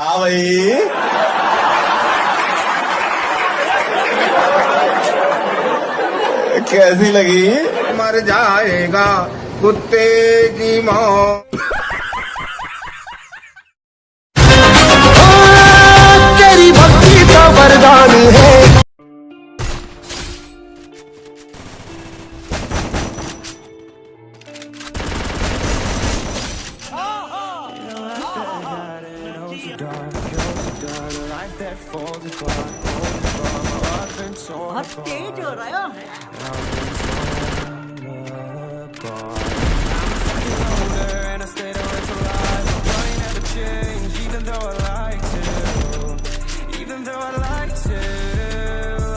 हाँ भाई। कैसी लगी? मर जाएगा कुत्ते की मौत। बहुत तेज हो रहा है Even though I like to,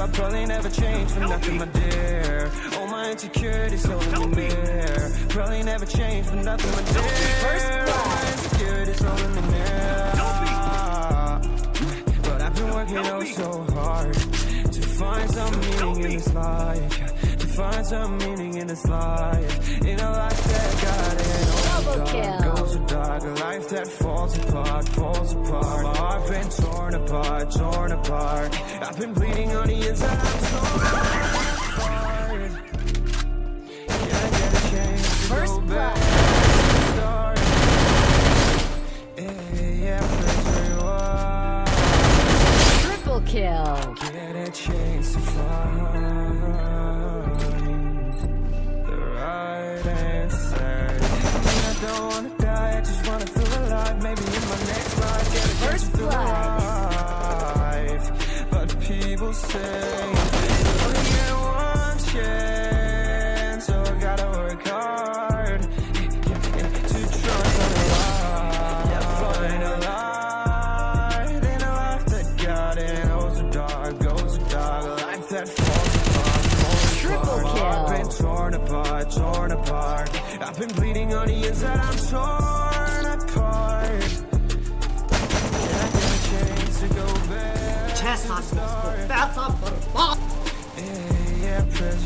I probably never change for nothing, my dear. All my insecurities all in the mirror. Probably never change for nothing, my dear. All my insecurities all in the mirror. This life. To find some meaning in this life. In a life that got it all oh Double dark, kill. goes so dark. A life that falls apart, falls apart. My heart been torn apart, torn apart. I've been bleeding on the inside. I'm torn apart. Can I get a chance to First go back? blood. Yeah, yeah, rewind. Triple kill. Right. I don't wanna die, I just wanna feel alive. Maybe in my next life, get a First blood. I've been bleeding on the inside, I'm torn apart. I a chance to go back Chest off, Yeah, yeah, press